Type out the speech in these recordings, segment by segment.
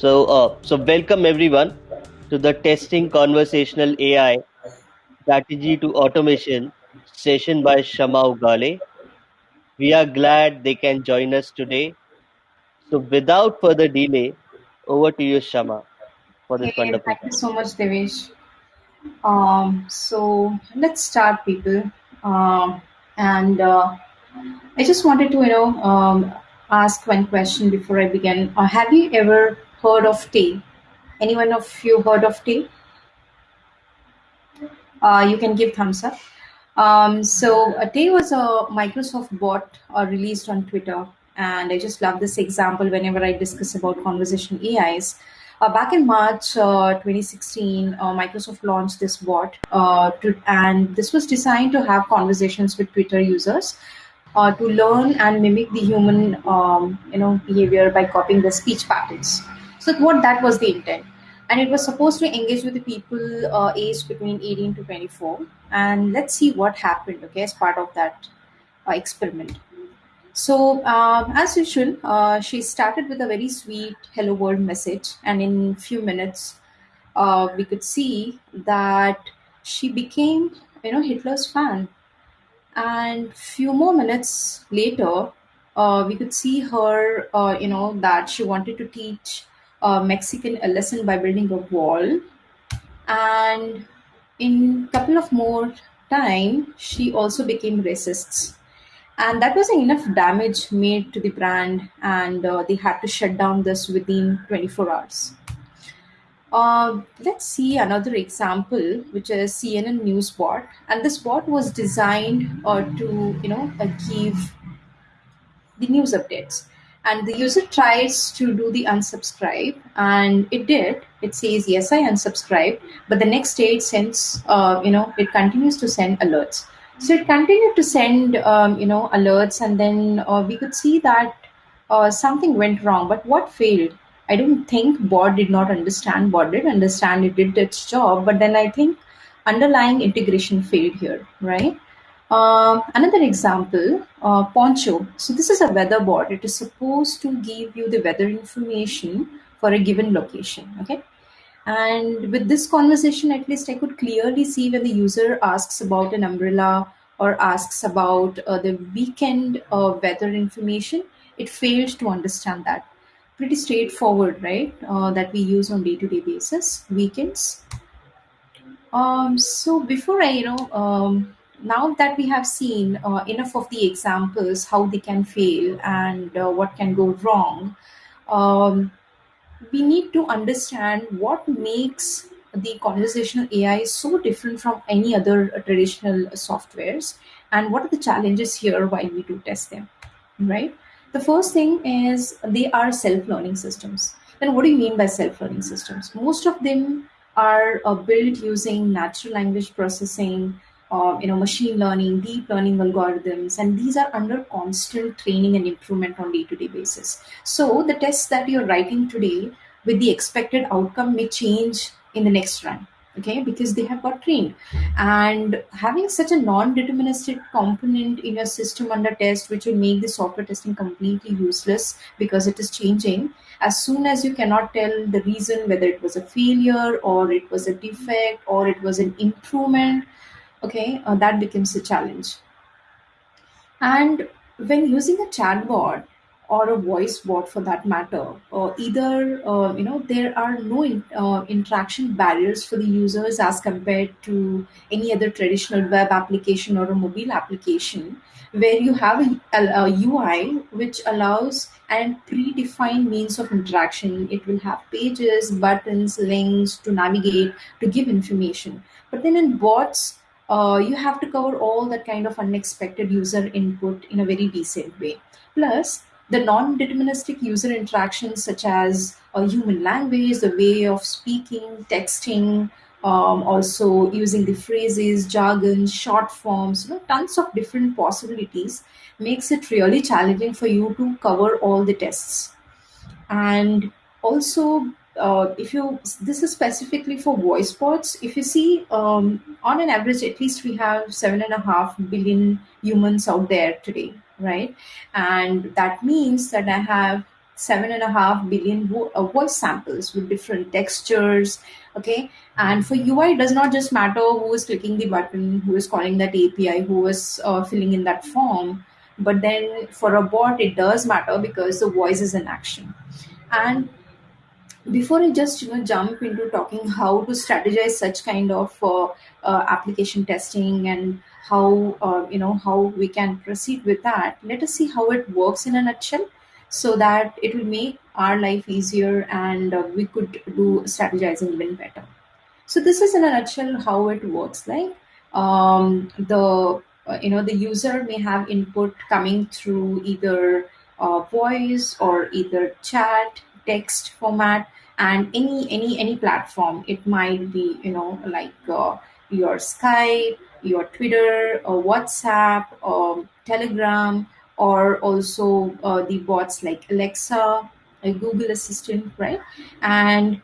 So, uh, so welcome everyone to the Testing Conversational AI Strategy to Automation session by Shama Ugale. We are glad they can join us today. So, without further delay, over to you, Shama, for this Hey, wonderful. thank you so much, Devesh. Um, so let's start, people. Um, and uh, I just wanted to, you know, um, ask one question before I begin. Uh, have you ever heard of Tay? Anyone of you heard of Tay? Uh, you can give thumbs up. Um, so uh, Tay was a Microsoft bot uh, released on Twitter, and I just love this example whenever I discuss about conversation AIs. Uh, back in March uh, 2016, uh, Microsoft launched this bot, uh, to, and this was designed to have conversations with Twitter users uh, to learn and mimic the human, um, you know, behavior by copying the speech patterns. So, what that was the intent. And it was supposed to engage with the people uh, aged between 18 to 24 and let's see what happened okay as part of that uh, experiment. So um, as usual uh, she started with a very sweet hello world message. And in few minutes uh, we could see that she became you know hitler's fan. And few more minutes later uh, we could see her uh, you know that she wanted to teach uh, mexican a lesson by building a wall. And in a couple of more time she also became racist. And that was enough damage made to the brand and uh, they had to shut down this within 24 hours. Uh, let's see another example, which is CNN News bot, and this bot was designed uh, to, you know, uh, give the news updates. And the user tries to do the unsubscribe, and it did. It says yes, I unsubscribed, but the next day it sends, uh, you know, it continues to send alerts. So it continued to send, um, you know, alerts, and then uh, we could see that uh, something went wrong. But what failed? I don't think bot did not understand. Bot did understand. It did its job, but then I think underlying integration failed here, right? Um, another example, uh, Poncho. So this is a weather board. It is supposed to give you the weather information for a given location. Okay. And with this conversation, at least I could clearly see when the user asks about an umbrella or asks about uh, the weekend uh, weather information, it failed to understand that. Pretty straightforward, right? Uh, that we use on day-to-day basis. Weekends. Um, so before I, you know, um, now that we have seen uh, enough of the examples, how they can fail and uh, what can go wrong, um, we need to understand what makes the conversational AI so different from any other uh, traditional softwares and what are the challenges here while we do test them, right? The first thing is they are self-learning systems. Then what do you mean by self-learning systems? Most of them are uh, built using natural language processing, uh, you know, machine learning, deep learning algorithms, and these are under constant training and improvement on day-to-day basis. So the tests that you're writing today with the expected outcome may change in the next run okay because they have got trained and having such a non-deterministic component in your system under test which will make the software testing completely useless because it is changing as soon as you cannot tell the reason whether it was a failure or it was a defect or it was an improvement okay uh, that becomes a challenge and when using a chatbot or a voice bot for that matter, uh, either uh, you know there are no in, uh, interaction barriers for the users as compared to any other traditional web application or a mobile application, where you have a, a, a UI which allows and predefined means of interaction. It will have pages, buttons, links to navigate to give information. But then in bots, uh, you have to cover all that kind of unexpected user input in a very decent way. Plus, the non-deterministic user interactions such as a human language, the way of speaking, texting, um, also using the phrases, jargon, short forms, you know, tons of different possibilities makes it really challenging for you to cover all the tests and also uh, if you this is specifically for voice bots if you see um, on an average at least we have seven and a half billion humans out there today right and that means that i have seven and a half billion uh, voice samples with different textures. Okay, and for UI, it does not just matter who is clicking the button, who is calling that API, who is uh, filling in that form, but then for a bot, it does matter because the voice is in action. And before I just you know jump into talking how to strategize such kind of uh, uh, application testing and how uh, you know how we can proceed with that, let us see how it works in a nutshell, so that it will make our life easier and uh, we could do strategizing even better. So this is in a nutshell how it works. Like um, the uh, you know the user may have input coming through either uh, voice or either chat, text format, and any any any platform. It might be you know like uh, your Skype, your Twitter, or WhatsApp, or Telegram, or also uh, the bots like Alexa, Google Assistant, right? And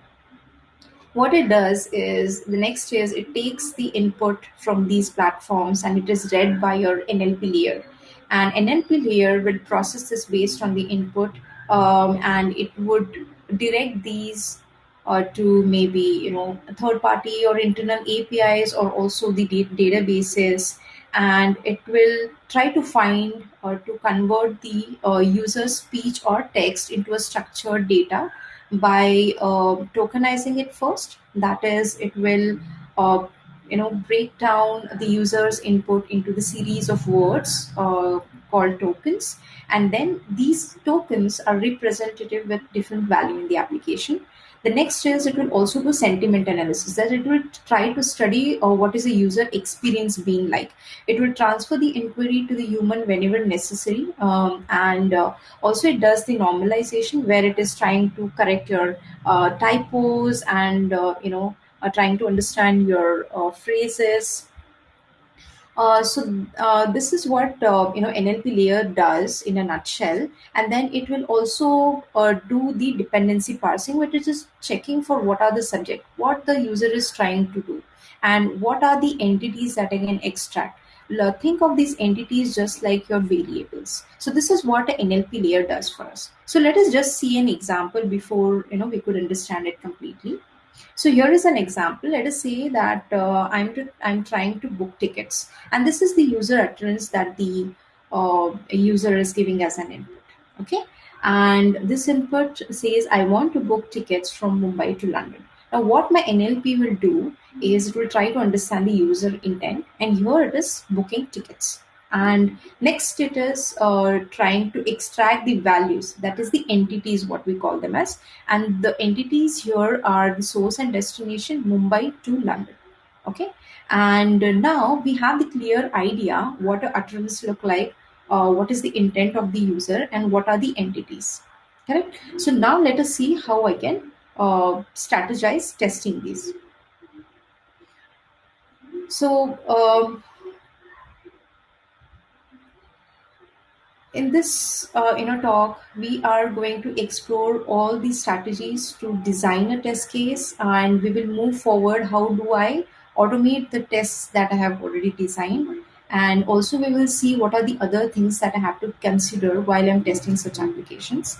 what it does is the next is it takes the input from these platforms and it is read by your NLP layer. And NLP layer will process this based on the input um, and it would direct these uh, to maybe you know third party or internal APIs or also the da- databases and it will try to find or to convert the uh, user's speech or text into a structured data by uh, tokenizing it first. That is, it will uh, you know break down the user's input into the series of words uh, called tokens, and then these tokens are representative with different value in the application. The next is it will also do sentiment analysis. That it will try to study uh, what is the user experience being like. It will transfer the inquiry to the human whenever necessary, um, and uh, also it does the normalization where it is trying to correct your uh, typos and uh, you know uh, trying to understand your uh, phrases uh, so uh, this is what uh, you know NLP layer does in a nutshell, and then it will also uh, do the dependency parsing, which is just checking for what are the subject, what the user is trying to do, and what are the entities that I can extract. Think of these entities just like your variables. So this is what an NLP layer does for us. So let us just see an example before you know we could understand it completely. So here is an example. Let us say that uh, I'm I'm trying to book tickets, and this is the user utterance that the uh, user is giving as an input. Okay, and this input says I want to book tickets from Mumbai to London. Now, what my NLP will do is it will try to understand the user intent, and here it is booking tickets and next it is uh, trying to extract the values. That is the entities what we call them as. And the entities here are the source and destination mumbai to london. Okay? And now we have the clear idea what a utterance look like uh, what is the intent of the user and what are the entities. Correct? So now let us see how i can uh, strategize testing these. So In this uh, you know talk, we are going to explore all the strategies to design a test case, and we will move forward. How do I automate the tests that I have already designed? And also, we will see what are the other things that I have to consider while I'm testing such applications.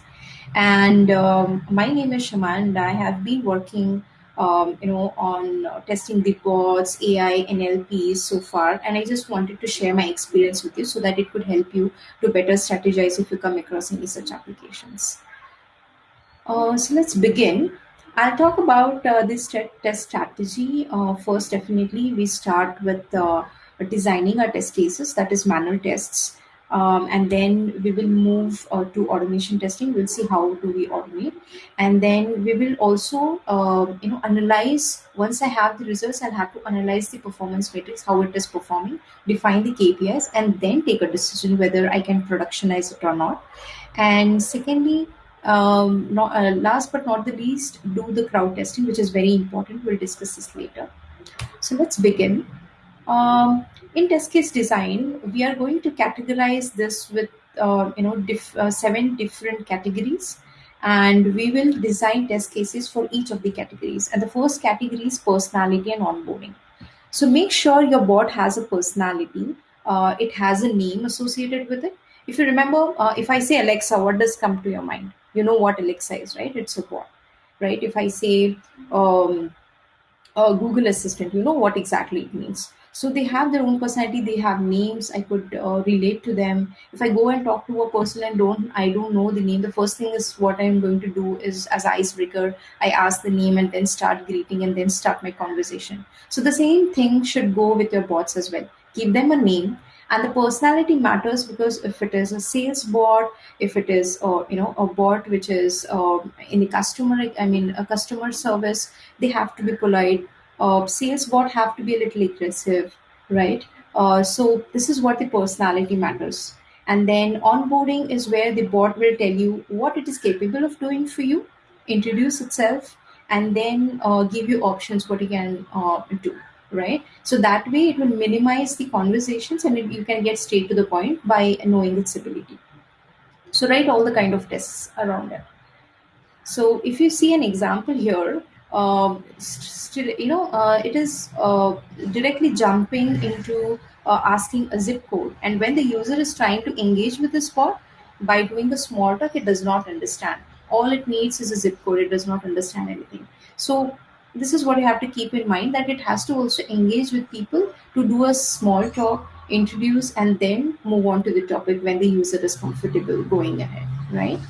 And um, my name is Shama, and I have been working, um, you know, on uh, testing the bots, AI, NLPs so far. And I just wanted to share my experience with you so that it could help you to better strategize if you come across any such applications. Uh, so let's begin. I'll talk about uh, this test strategy. Uh, first, definitely, we start with uh, designing our test cases, that is manual tests, um, and then we will move uh, to automation testing. We'll see how do we automate, and then we will also, uh, you know, analyze. Once I have the results, I'll have to analyze the performance matrix, how it is performing, define the KPIs, and then take a decision whether I can productionize it or not. And secondly, um, not, uh, last but not the least, do the crowd testing, which is very important. We'll discuss this later. So let's begin. Um, in test case design, we are going to categorize this with uh, you know diff, uh, seven different categories, and we will design test cases for each of the categories. And the first category is personality and onboarding. So make sure your bot has a personality. Uh, it has a name associated with it. If you remember, uh, if I say Alexa, what does come to your mind? you know what alexa is right it's a bot right if i say um, uh, Google Assistant, you know what exactly it means. So they have their own personality. They have names. I could uh, relate to them. If I go and talk to a person and don't, I don't know the name. The first thing is what I'm going to do is as icebreaker, I ask the name and then start greeting and then start my conversation. So the same thing should go with your bots as well. Give them a name and the personality matters because if it is a sales bot if it is uh, you know a bot which is uh, in the customer i mean a customer service they have to be polite uh, sales bot have to be a little aggressive right? Uh, so this is what the personality matters. And then onboarding is where the bot will tell you what it is capable of doing for you introduce itself and then uh, give you options what you can uh, do right? So that way it will minimize the conversations and it, you can get straight to the point by knowing its ability. So write all the kind of tests around it. So if you see an example here still you know uh, it is uh, directly jumping into uh, asking a zip code. And when the user is trying to engage with the bot by doing a small talk it does not understand. All it needs is a zip code. It does not understand anything. So this is what you have to keep in mind that it has to also engage with people to do a small talk introduce and then move on to the topic when the user is comfortable going ahead right?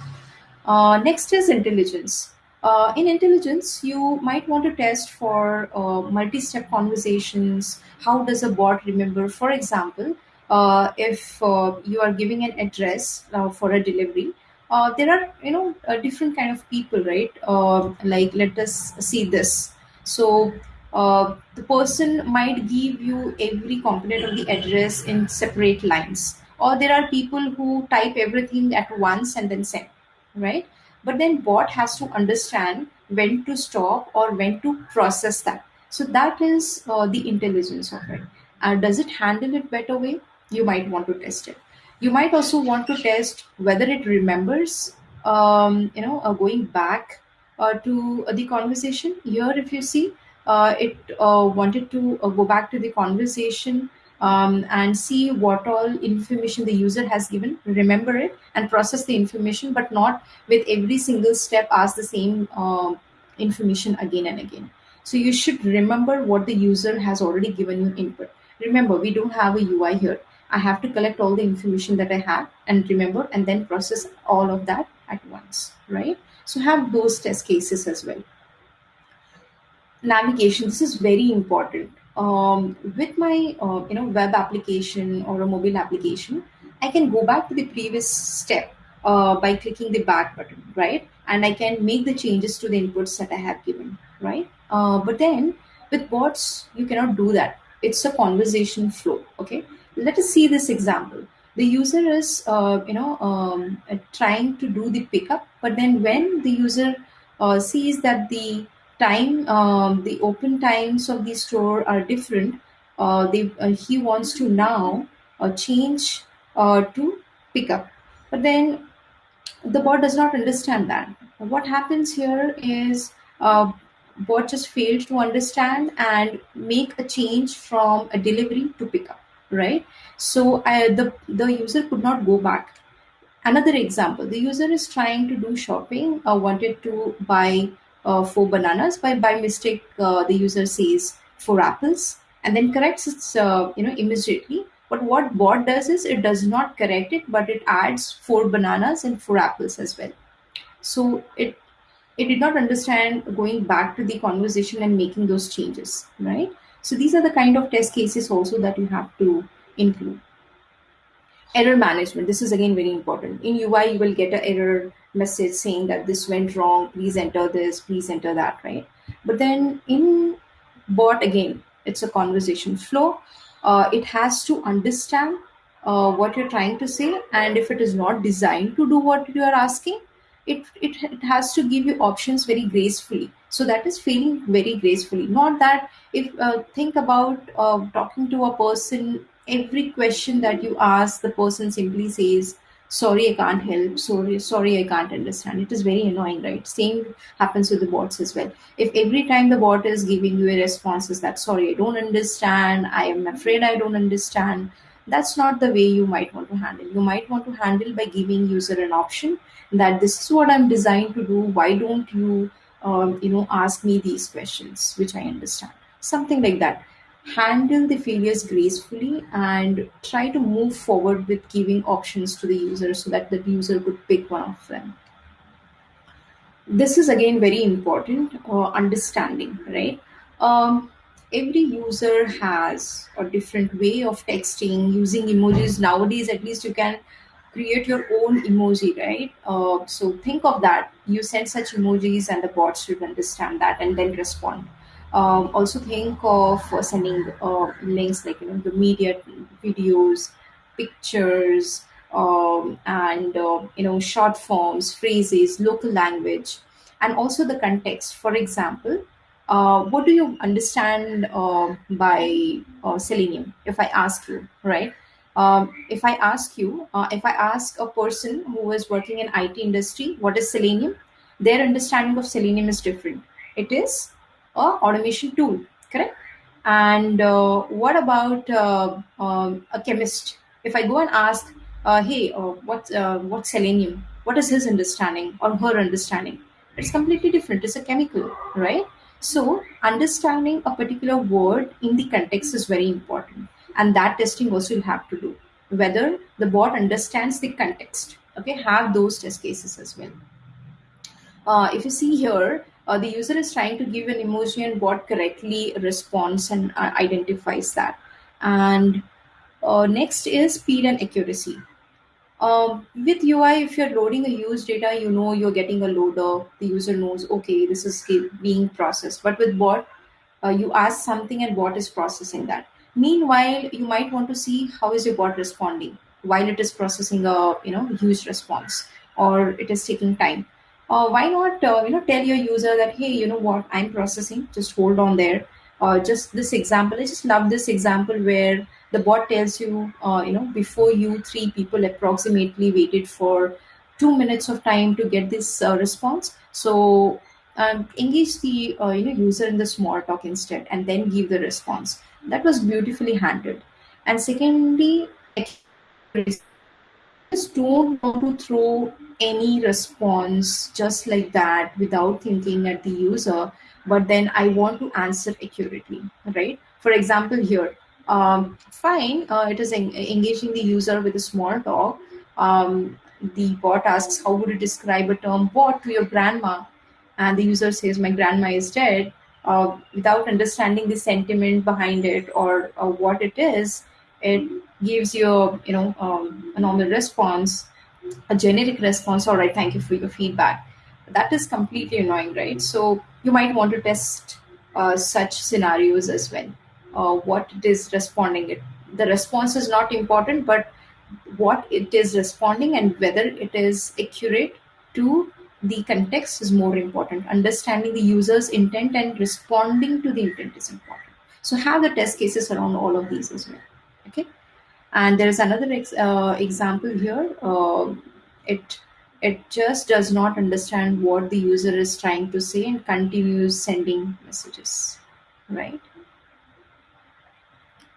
Uh, next is intelligence uh, in intelligence you might want to test for uh, multi-step conversations. How does a bot remember? For example uh, if uh, you are giving an address uh, for a delivery uh, there are you know different kind of people right? Uh, like let us see this. So the person might give you every component of the address in separate lines. Or there are people who type everything at once and then send right but then bot has to understand when to stop or when to process that. So that is uh, the intelligence of it. Uh, does it handle it better way? You might want to test it. You might also want to test whether it remembers um, you know uh, going back uh, to the conversation. Here if you see uh, it uh, wanted to uh, go back to the conversation um, and see what all information the user has given. Remember it and process the information but not with every single step ask the same um, information again and again. So you should remember what the user has already given you input. Remember we don't have a ui here. I have to collect all the information that i have and remember and then process all of that at once right? So have those test cases as well. Navigation this is very important um, with my uh, you know web application or a mobile application i can go back to the previous step uh, by clicking the back button right? And i can make the changes to the inputs that i have given right? Uh, but then with bots you cannot do that. It's a conversation flow okay? Let us see this example. The user is uh, you know um, trying to do the pickup but then when the user uh, sees that the time um, the open times of the store are different. Uh, they, uh, he wants to now uh, change uh, to pickup but then the bot does not understand that. What happens here is uh, bot just failed to understand and make a change from a delivery to pickup right? So the the user could not go back. Another example the user is trying to do shopping uh, wanted to buy uh, four bananas by by mistake uh, the user says four apples and then corrects it uh, you know immediately. But what bot does is it does not correct it but it adds four bananas and four apples as well. So it it did not understand going back to the conversation and making those changes right? So these are the kind of test cases also that you have to include. Error management. This is again very important. In ui you will get an error message saying that this went wrong please enter this please enter that right? But then in bot again it's a conversation flow. Uh, it has to understand uh, what you're trying to say and if it is not designed to do what you are asking it, it it has to give you options very gracefully. So that is feeling very gracefully. Not that if uh, think about uh, talking to a person every question that you ask the person simply says sorry i can't help. Sorry sorry i can't understand. It is very annoying right? Same happens with the bots as well. If every time the bot is giving you a response is that sorry i don't understand. I am afraid i don't understand. That's not the way you might want to handle. You might want to handle by giving user an option that this is what i'm designed to do. Why don't you um, you know ask me these questions? Which i understand. Something like that handle the failures gracefully and try to move forward with giving options to the user so that the user could pick one of them. This is again very important uh, understanding right? Um, every user has a different way of texting using emojis. Nowadays at least you can create your own emoji right? Uh, so think of that. You send such emojis and the bots should understand that and then respond um, also think of uh, sending uh, links like you know the media videos pictures um, and uh, you know short forms phrases local language and also the context. For example uh, what do you understand uh, by uh, selenium? If i ask you right? Um, if i ask you uh, if i ask a person who is working in it industry what is selenium? Their understanding of selenium is different. It is a automation tool correct? And uh, what about uh, um, a chemist? If i go and ask uh, hey uh, what's uh, what's selenium? What is his understanding or her understanding? It's completely different. It's a chemical right? So understanding a particular word in the context is very important. And that testing also you have to do whether the bot understands the context. Okay have those test cases as well. Uh, if you see here, uh, the user is trying to give an emoji and bot correctly responds and uh, identifies that. And uh, next is speed and accuracy. Um, with UI, if you're loading a used data, you know you're getting a loader. The user knows, okay, this is being processed. But with bot, uh, you ask something and bot is processing that. Meanwhile, you might want to see how is your bot responding while it is processing a you know huge response or it is taking time uh, why not uh, you know tell your user that hey you know what? I'm processing. Just hold on there. Uh, just this example i just love this example where the bot tells you uh, you know before you three people approximately waited for two minutes of time to get this uh, response. So um, engage the uh, you know user in the small talk instead and then give the response. That was beautifully handled. And secondly don't want to throw any response just like that without thinking at the user, but then I want to answer accurately, right? For example, here, um, fine, uh, it is en- engaging the user with a small talk. Um, the bot asks, How would you describe a term bot to your grandma? And the user says, My grandma is dead. Uh, without understanding the sentiment behind it or uh, what it is, it gives you, you know, um, a normal response, a generic response. All right, thank you for your feedback. That is completely annoying, right? So you might want to test uh, such scenarios as well. Uh, what it is responding it. The response is not important, but what it is responding and whether it is accurate to the context is more important. Understanding the user's intent and responding to the intent is important. So have the test cases around all of these as well. Okay. And there is another ex- uh, example here. Uh, it it just does not understand what the user is trying to say and continues sending messages, right?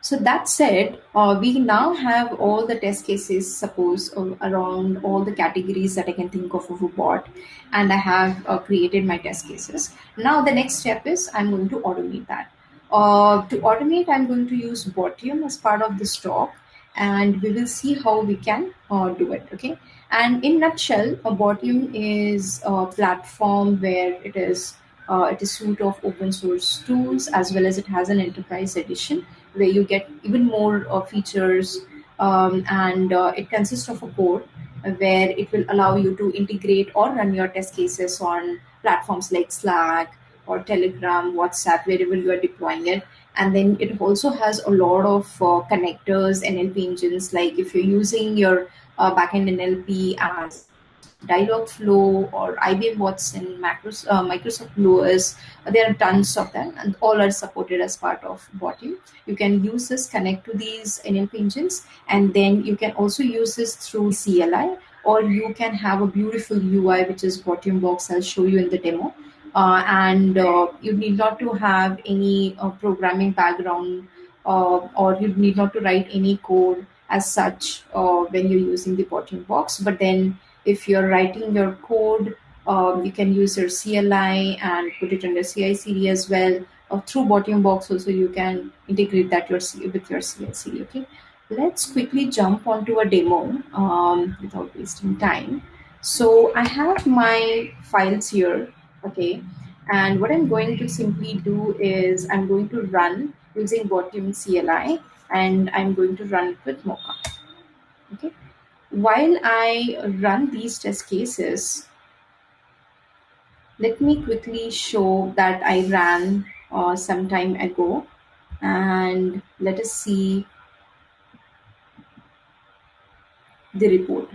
So that said, uh, we now have all the test cases, suppose, uh, around all the categories that I can think of of a bot, and I have uh, created my test cases. Now the next step is I'm going to automate that. Uh, to automate, I'm going to use Botium as part of this talk, and we will see how we can uh, do it. Okay. And in nutshell, a Botium is a platform where it is uh, it is suite of open source tools as well as it has an enterprise edition where you get even more uh, features um, and uh, it consists of a core where it will allow you to integrate or run your test cases on platforms like Slack or Telegram, WhatsApp, wherever you are deploying it. And then it also has a lot of uh, connectors, NLP engines. Like if you're using your uh, backend NLP as Dialogflow or IBM Watson, uh, Microsoft LUIS. There are tons of them, and all are supported as part of Botium. You can use this, connect to these NLP engines, and then you can also use this through CLI, or you can have a beautiful UI, which is Botium Box. I'll show you in the demo. Uh, and uh, you need not to have any uh, programming background, or you need not to write any code as such when you're using the Botium Box. But then if you're writing your code, um, you can use your CLI and put it under CI/CD as well. Or through Botium Box also you can integrate that your with your CI/CD. Okay, let's quickly jump onto a demo um, without wasting time. So I have my files here. Okay, and what I'm going to simply do is I'm going to run using Botium CLI and I'm going to run it with Mocha. Okay. While I run these test cases, let me quickly show that I ran uh, some time ago and let us see the report.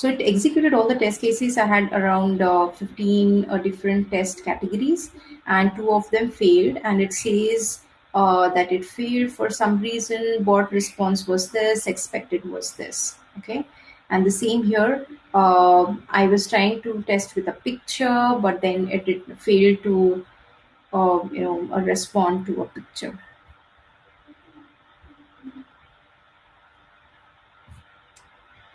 So it executed all the test cases. I had around uh, 15 uh, different test categories and two of them failed. And it says uh, that it failed for some reason. Bot response was this expected was this. Okay? And the same here. Uh, i was trying to test with a picture but then it, it failed to uh, you know respond to a picture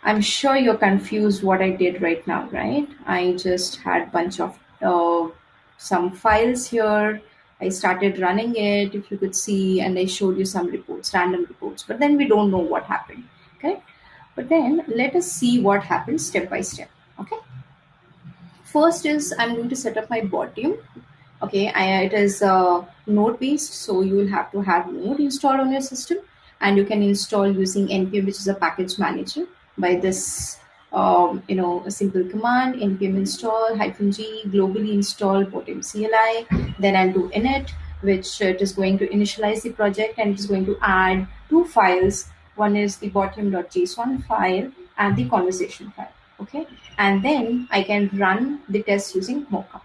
i'm sure you're confused what i did right now right i just had bunch of uh, some files here I started running it, if you could see, and I showed you some reports, random reports, but then we don't know what happened. Okay. But then let us see what happens step by step. Okay. First is I'm going to set up my Botium. Okay. I, it is uh, node based. So you will have to have node installed on your system and you can install using npm, which is a package manager by this um, you know, a simple command, npm install hyphen g, globally install Botium CLI. Then I'll do init, which it is going to initialize the project and it is going to add two files. One is the botium.json file and the conversation file. Okay. And then I can run the test using Mocha.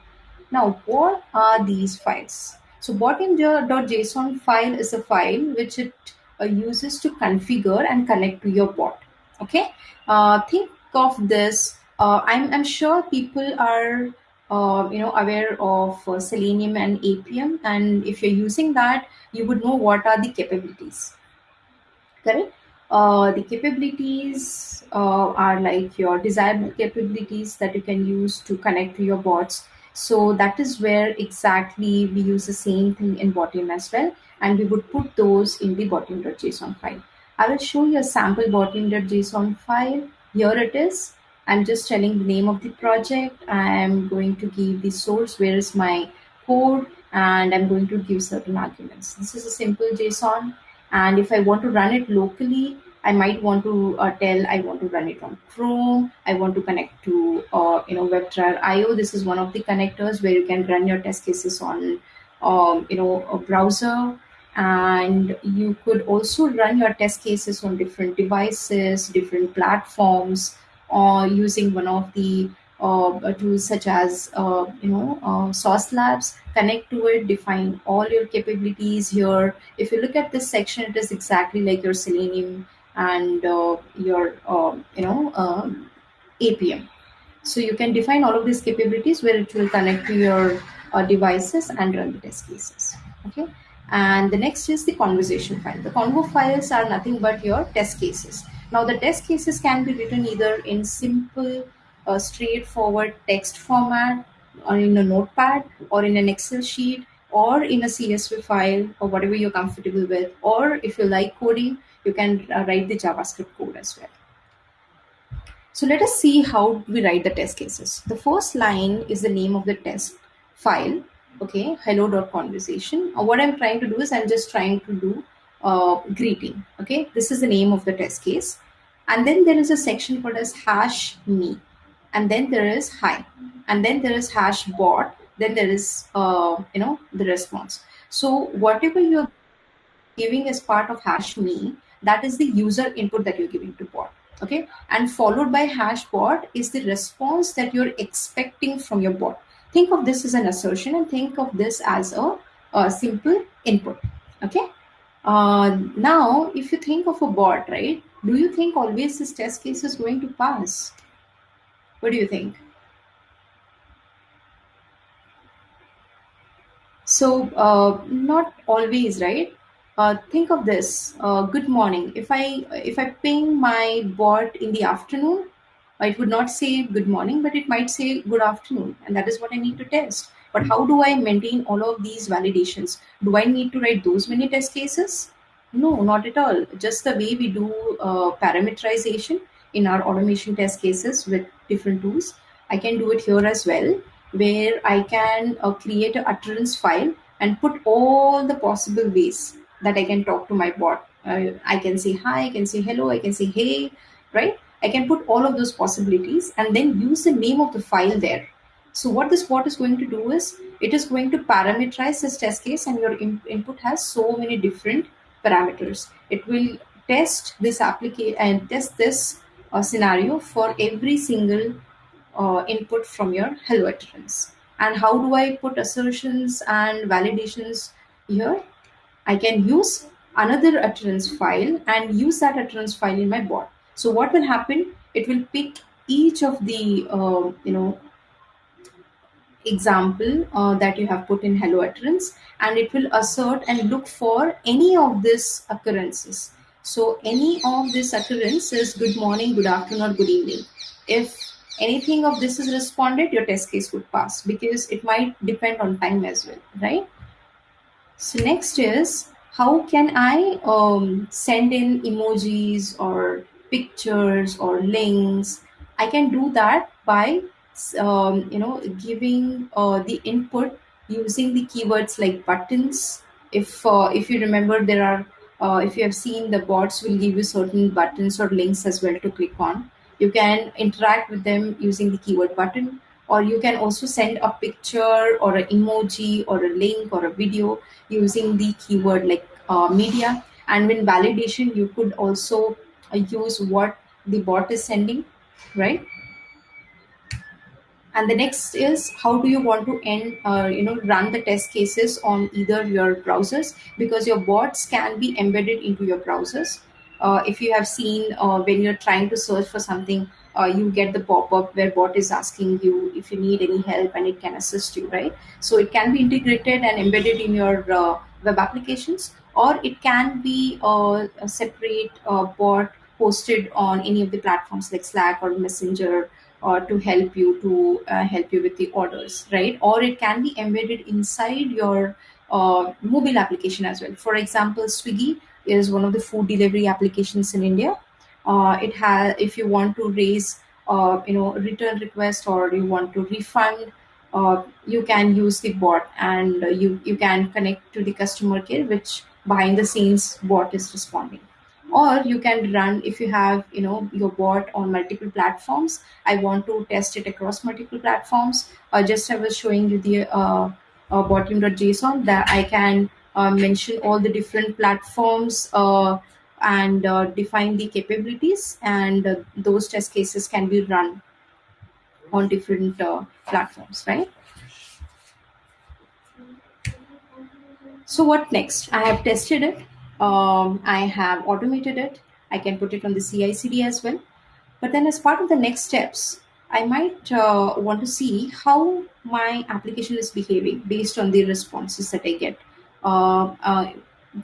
Now, what are these files? So botium.json file is a file which it uh, uses to configure and connect to your bot. Okay. Uh, think of this, uh, I'm, I'm sure people are uh, you know aware of uh, Selenium and Appium, and if you're using that, you would know what are the capabilities. Correct. Uh, the capabilities uh, are like your desirable capabilities that you can use to connect to your bots. So that is where exactly we use the same thing in botium as well, and we would put those in the botium.json file. I will show you a sample botium.json file here it is. I'm just telling the name of the project. I'm going to give the source, where is my code, and I'm going to give certain arguments. This is a simple JSON. And if I want to run it locally, I might want to uh, tell I want to run it on Chrome. I want to connect to uh, you know WebDriver IO. This is one of the connectors where you can run your test cases on um, you know a browser and you could also run your test cases on different devices different platforms or using one of the uh, tools such as uh, you know uh, Sauce Labs. Connect to it, define all your capabilities here. If you look at this section, it is exactly like your Selenium and uh, your um, you know um, Appium. So you can define all of these capabilities where it will connect to your uh, devices and run the test cases. Okay. And the next is the conversation file. The convo files are nothing but your test cases. Now the test cases can be written either in simple, uh, straightforward text format or in a notepad or in an Excel sheet or in a CSV file or whatever you're comfortable with. Or if you like coding, you can uh, write the JavaScript code as well. So let us see how we write the test cases. The first line is the name of the test file okay hello conversation. Uh, what i'm trying to do is i'm just trying to do uh, greeting. Okay this is the name of the test case. And then there is a section called as hash me. And then there is hi. And then there is hash bot. Then there is uh, you know the response. So whatever you're giving as part of hash me that is the user input that you're giving to bot. Okay and followed by hash bot is the response that you're expecting from your bot think of this as an assertion and think of this as a, a simple input okay? Uh, now if you think of a bot right do you think always this test case is going to pass? What do you think? So uh, not always right? Uh, think of this. Uh, good morning. If i if i ping my bot in the afternoon it would not say good morning but it might say good afternoon and that is what i need to test. But how do i maintain all of these validations? Do i need to write those many test cases? No not at all. Just the way we do uh, parameterization in our automation test cases with different tools. I can do it here as well where i can uh, create a utterance file and put all the possible ways that I can talk to my bot. Uh, I can say hi, I can say hello, I can say hey, right? I can put all of those possibilities and then use the name of the file there. So what this bot is going to do is it is going to parameterize this test case and your in- input has so many different parameters. It will test this application and test this uh, scenario for every single uh, input from your hello utterance. And how do I put assertions and validations here? I can use another utterance file and use that utterance file in my bot. So what will happen? It will pick each of the uh, you know example uh, that you have put in hello utterance and it will assert and look for any of these occurrences. So any of this occurrence is good morning, good afternoon, or good evening. If anything of this is responded, your test case would pass because it might depend on time as well, right? So next is how can I um, send in emojis or pictures or links? I can do that by um, you know giving uh, the input using the keywords like buttons. If uh, if you remember, there are uh, if you have seen the bots will give you certain buttons or links as well to click on. You can interact with them using the keyword button or you can also send a picture or an emoji or a link or a video using the keyword like uh, media and when validation you could also use what the bot is sending right? And the next is how do you want to end uh, you know run the test cases on either your browsers? Because your bots can be embedded into your browsers. Uh, if you have seen uh, when you're trying to search for something uh, you get the pop-up where bot is asking you if you need any help and it can assist you right? So it can be integrated and embedded in your uh, web applications or it can be uh, a separate bot posted on any of the platforms like slack or messenger or to help you to uh, help you with the orders right? Or it can be embedded inside your uh, mobile application as well. For example swiggy is one of the food delivery applications in india. Uh, it has if you want to raise uh, you know return request or you want to refund uh, you can use the bot and you you can connect to the customer care which behind the scenes bot is responding or you can run if you have you know your bot on multiple platforms. I want to test it across multiple platforms. Uh, just i was showing you the uh, uh, botium.json that i can uh, mention all the different platforms uh, and uh, define the capabilities and uh, those test cases can be run on different uh, platforms right? So what next? I have tested it um, i have automated it. I can put it on the ci cd as well. But then as part of the next steps i might uh, want to see how my application is behaving based on the responses that i get. Uh, uh,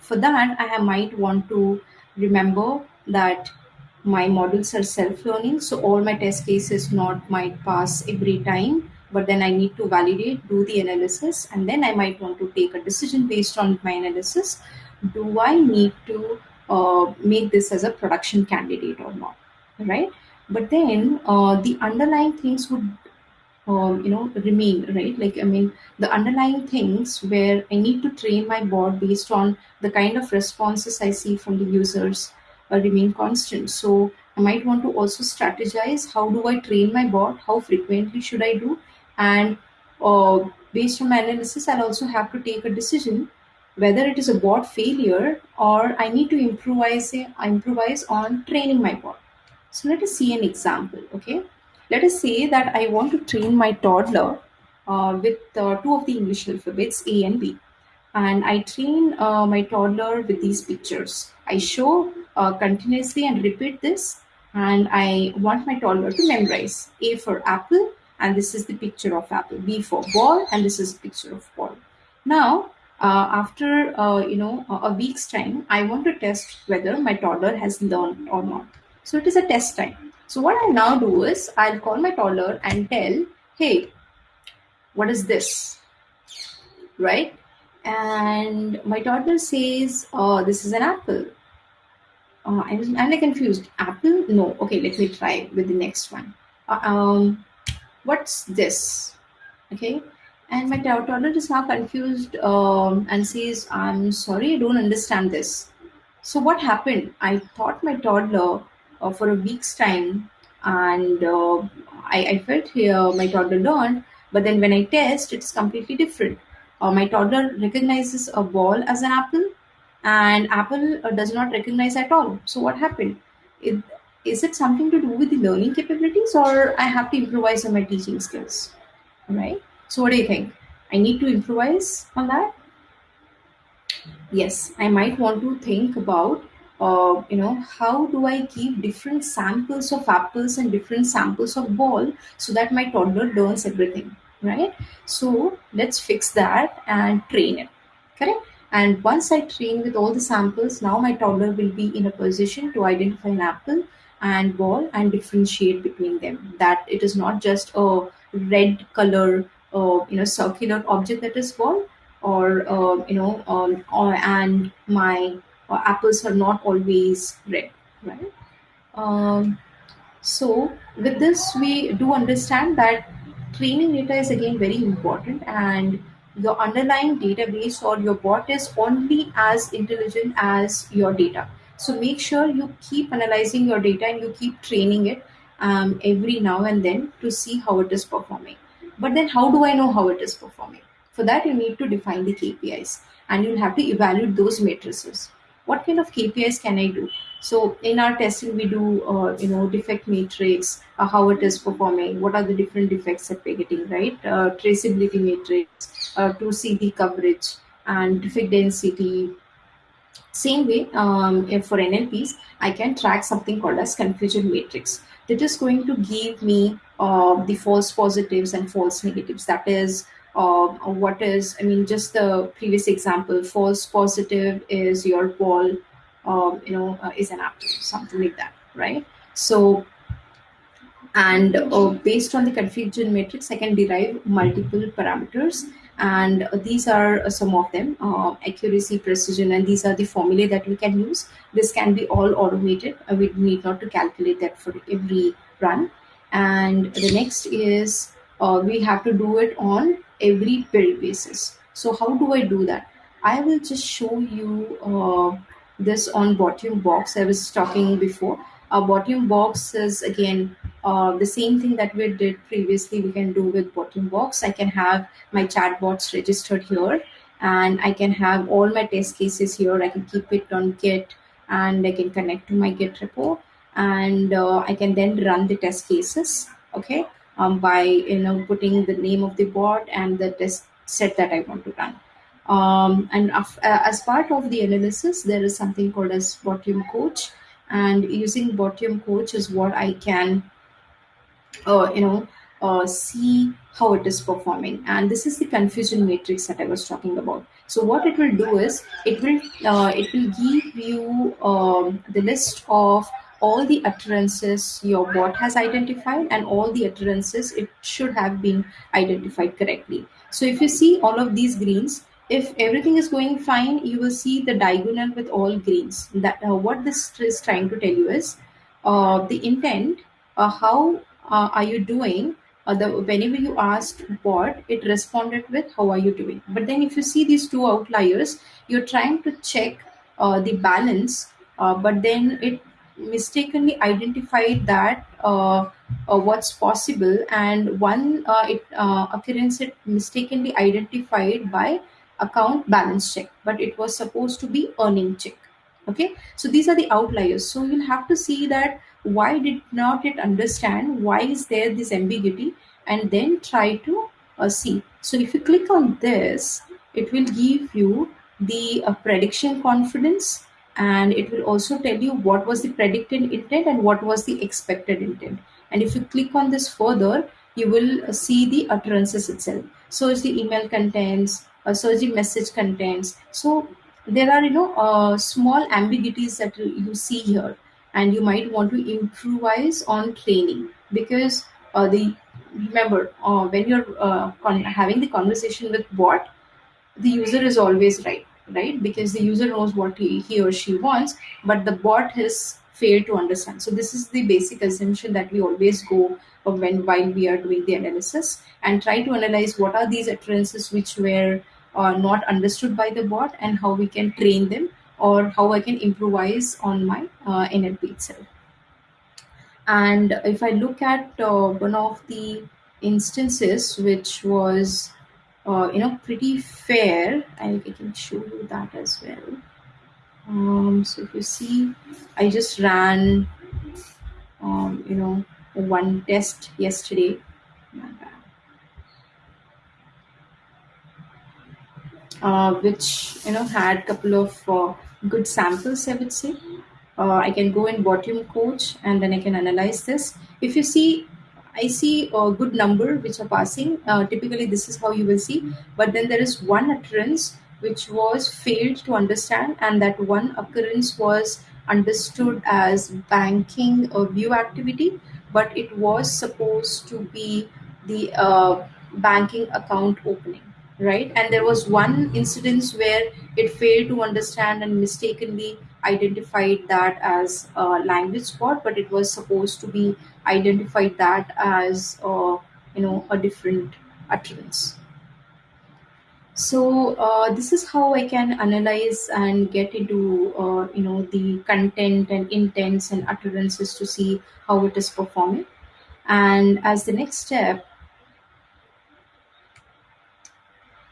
for that i might want to remember that my models are self-learning so all my test cases not might pass every time but then i need to validate do the analysis and then i might want to take a decision based on my analysis do i need to uh, make this as a production candidate or not right? But then uh, the underlying things would um, you know remain right? Like i mean the underlying things where i need to train my bot based on the kind of responses i see from the users uh, remain constant. So i might want to also strategize how do i train my bot how frequently should i do? And uh, based on my analysis i'll also have to take a decision whether it is a bot failure or i need to improvise I improvise on training my bot so let us see an example, okay? Let us say that I want to train my toddler uh, with uh, two of the English alphabets, A and B. And I train uh, my toddler with these pictures. I show uh, continuously and repeat this. And I want my toddler to memorize A for apple, and this is the picture of apple. B for ball, and this is the picture of ball. Now, uh, after uh, you know a week's time i want to test whether my toddler has learned or not. So it is a test time. So what i now do is i'll call my toddler and tell hey what is this? Right? And my toddler says oh this is an apple. Uh, I'm, I'm like confused. Apple? No. Okay let me try with the next one. Uh, um what's this? Okay and my toddler is now confused um, and says i'm sorry i don't understand this. So what happened? I taught my toddler uh, for a week's time and uh, I, I felt here my toddler learned but then when i test it's completely different. Uh, my toddler recognizes a ball as an apple and apple uh, does not recognize at all. So what happened? It, is it something to do with the learning capabilities or i have to improvise on my teaching skills? Right so what do you think? I need to improvise on that? Yes i might want to think about uh, you know how do i keep different samples of apples and different samples of ball so that my toddler learns everything right? So let's fix that and train it correct? And once i train with all the samples now my toddler will be in a position to identify an apple and ball and differentiate between them. That it is not just a red color uh, you know circular object that is ball or uh, you know um, or, and my uh, apples are not always red right? Um, so with this we do understand that training data is again very important and your underlying database or your bot is only as intelligent as your data. So make sure you keep analyzing your data and you keep training it um, every now and then to see how it is performing but then how do i know how it is performing for that, you need to define the KPIs and you'll have to evaluate those matrices. What kind of KPIs can I do? So in our testing, we do, uh, you know, defect matrix, uh, how it is performing, what are the different defects that we're getting, right? Uh, traceability matrix, uh, to see the coverage and defect density, same way, um, for NLPs, I can track something called as confusion matrix. That is going to give me uh, the false positives and false negatives. That is uh, what is, I mean, just the previous example, false positive is your ball, um, you know, uh, is an apple, something like that, right? So and uh, based on the confusion matrix, I can derive multiple parameters. And these are some of them uh, accuracy, precision, and these are the formulae that we can use. This can be all automated. Uh, we need not to calculate that for every run. And the next is uh, we have to do it on every build basis. So, how do I do that? I will just show you uh, this on Botium Box. I was talking before. Botium Box is again uh, the same thing that we did previously. We can do with Botium Box. I can have my chatbots registered here, and I can have all my test cases here. I can keep it on Git, and I can connect to my Git repo, and uh, I can then run the test cases. Okay, um, by you know putting the name of the bot and the test set that I want to run. Um, and af- uh, as part of the analysis, there is something called as Botium Coach, and using Botium Coach is what I can, uh, you know, uh, see how it is performing. And this is the confusion matrix that I was talking about. So what it will do is it will uh, it will give you um, the list of all the utterances your bot has identified and all the utterances it should have been identified correctly. So if you see all of these greens, if everything is going fine, you will see the diagonal with all greens. That uh, what this is trying to tell you is uh, the intent. Uh, how uh, are you doing? Uh, the whenever you asked what, it responded with how are you doing. But then if you see these two outliers, you're trying to check uh, the balance, but then it mistakenly identified that uh, uh, what's possible. And one uh, it uh, occurrence it mistakenly identified by account balance check but it was supposed to be earning check. Okay? So these are the outliers. So you'll have to see that why did not it understand why is there this ambiguity and then try to uh, see. So if you click on this it will give you the prediction confidence and it will also tell you what was the predicted intent and what was the expected intent. And if you click on this further you will see the utterances itself. So the email contents uh, the message contents. So there are you know uh, small ambiguities that you see here, and you might want to improvise on training. Because uh, the remember uh, when you're uh, having the conversation with bot the user is always right right? Because the user knows what he, he or she wants but the bot has failed to understand. So this is the basic assumption that we always go when while we are doing the analysis and try to analyze what are these utterances which were uh, not understood by the bot and how we can train them or how i can improvise on my uh, nlp itself. And if I look at uh, one of the instances which was, uh, you know, pretty fair, I, can show you that as well. Um, so if you see, I just ran, um, you know, one test yesterday. uh, which you know had a couple of uh, good samples i would say uh, i can go in Botium Coach and then i can analyze this if you see i see a good number which are passing. Uh, typically this is how you will see. But then there is one occurrence which was failed to understand and that one occurrence was understood as banking or view activity. But it was supposed to be the uh, banking account opening right? And there was one incidence where it failed to understand and mistakenly identified that as a language spot but it was supposed to be identified that as uh, you know a different utterance. So uh, this is how i can analyze and get into uh, you know the content and intents and utterances to see how it is performing. And as the next step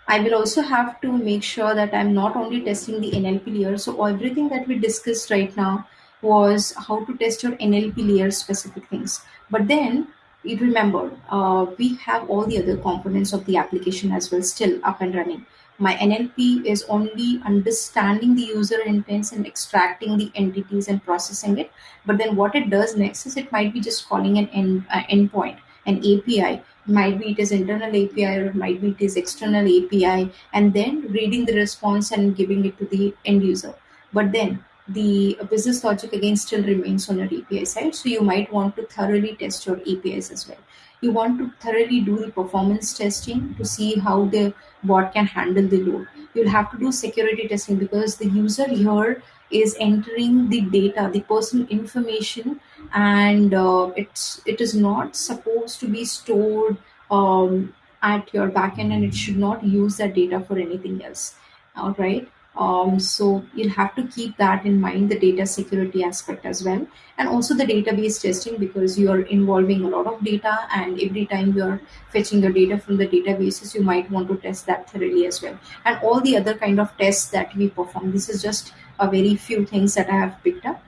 I will also have to make sure that I'm not only testing the NLP layer. So everything that we discussed right now was how to test your NLP layer specific things. But then you remember, uh, we have all the other components of the application as well still up and running. My NLP is only understanding the user intents and extracting the entities and processing it. But then what it does next is it might be just calling an end, uh, endpoint, an API might be it is internal API or might be it is external API, and then reading the response and giving it to the end user. But then the business logic again still remains on your API side. So you might want to thoroughly test your APIs as well. You want to thoroughly do the performance testing to see how the bot can handle the load. You'll have to do security testing because the user here is entering the data, the personal information, and uh, it's it is not supposed to be stored um, at your backend, and it should not use that data for anything else. All right. Um, so you'll have to keep that in mind, the data security aspect as well, and also the database testing because you're involving a lot of data, and every time you're fetching your data from the databases, you might want to test that thoroughly as well, and all the other kind of tests that we perform. This is just a very few things that I have picked up.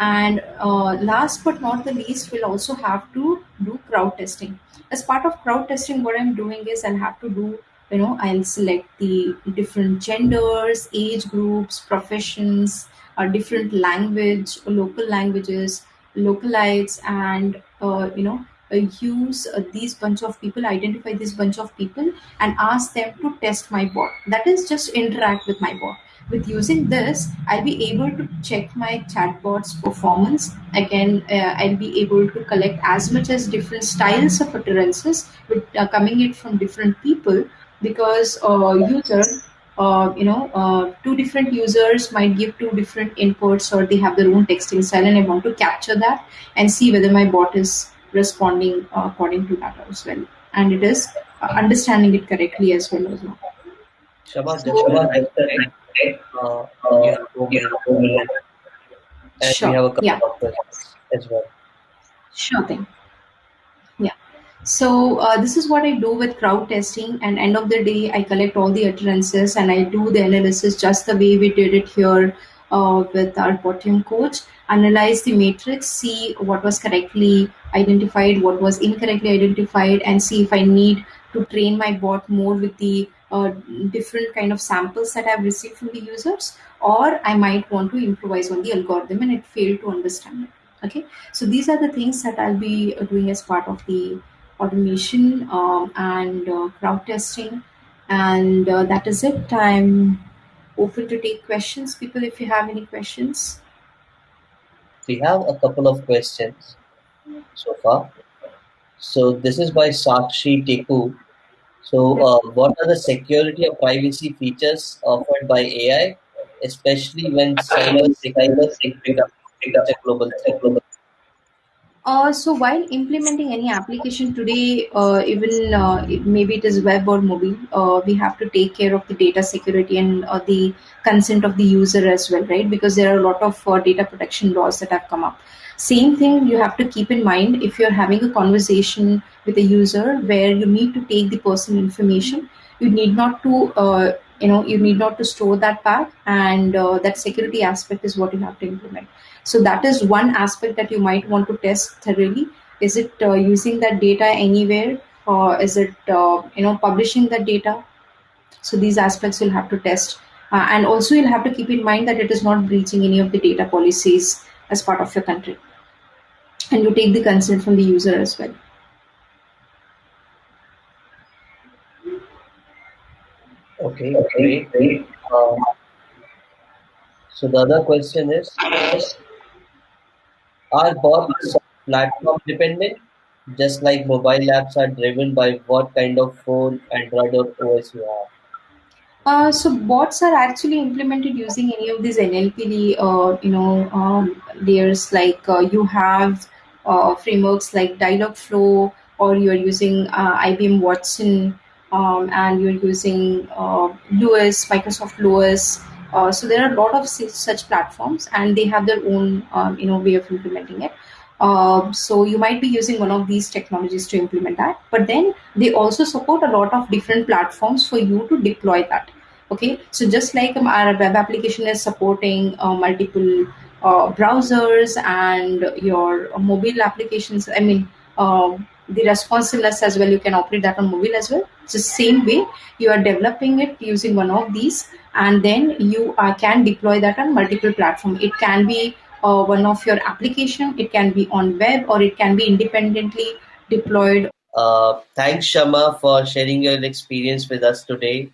And uh, last but not the least, we'll also have to do crowd testing. As part of crowd testing, what I'm doing is I'll have to do, you know, I'll select the different genders, age groups, professions, uh, different language, local languages, localites, and, uh, you know, uh, use uh, these bunch of people, identify this bunch of people, and ask them to test my bot. That is just interact with my bot with using this i'll be able to check my chatbot's performance. Again uh, i'll be able to collect as much as different styles of utterances with uh, coming it from different people because uh, user uh, you know uh, two different users might give two different inputs or they have their own texting style and i want to capture that and see whether my bot is responding uh, according to that as well. And it is uh, understanding it correctly as well as well just so one Uh, you two minutes, and we sure have a couple yeah of questions as well. sure thing Yeah. So uh, this is what I do with crowd testing. And end of the day, I collect all the utterances and I do the analysis just the way we did it here uh, with our Botium Coach. Analyze the matrix, see what was correctly identified, what was incorrectly identified, and see if I need to train my bot more with the uh, different kind of samples that I've received from the users, or I might want to improvise on the algorithm and it failed to understand it. Okay, so these are the things that I'll be uh, doing as part of the automation um, and uh, crowd testing. And uh, that is it. I'm open to take questions, people, if you have any questions. We have a couple of questions so far. So this is by Sakshi Teku. So uh, what are the security or privacy features offered by AI, especially when cyber security a global threat? Uh, so while implementing any application today, uh, even uh, maybe it is web or mobile, uh, we have to take care of the data security and uh, the consent of the user as well, right? Because there are a lot of uh, data protection laws that have come up. Same thing you have to keep in mind if you're having a conversation with a user where you need to take the personal information. You need not to, uh, you know, you need not to store that back, and uh, that security aspect is what you have to implement so that is one aspect that you might want to test thoroughly. Is it uh, using that data anywhere, or is it uh, you know publishing that data? So these aspects you'll have to test, uh, and also you'll have to keep in mind that it is not breaching any of the data policies as part of your country, and you take the consent from the user as well. Okay, great. Uh, so the other question is, are bots platform dependent? Just like mobile apps are driven by what kind of phone, Android or OS you have. Uh, so bots are actually implemented using any of these NLP, uh, you know, um, layers. Like uh, you have uh, frameworks like Dialogflow, or you're using uh, IBM Watson, um, and you're using uh, LUIS, Microsoft LUIS. So there are a lot of such platforms, and they have their own, um, you know, way of implementing it. Uh, so you might be using one of these technologies to implement that, but then they also support a lot of different platforms for you to deploy that okay? So just like um, our web application is supporting uh, multiple uh, browsers and your mobile applications i mean uh, the responsiveness as well you can operate that on mobile as well. It's the same way you are developing it using one of these and then you uh, can deploy that on multiple platform. It can be uh, one of your application it can be on web or it can be independently deployed. Uh, thanks, Shama, for sharing your experience with us today.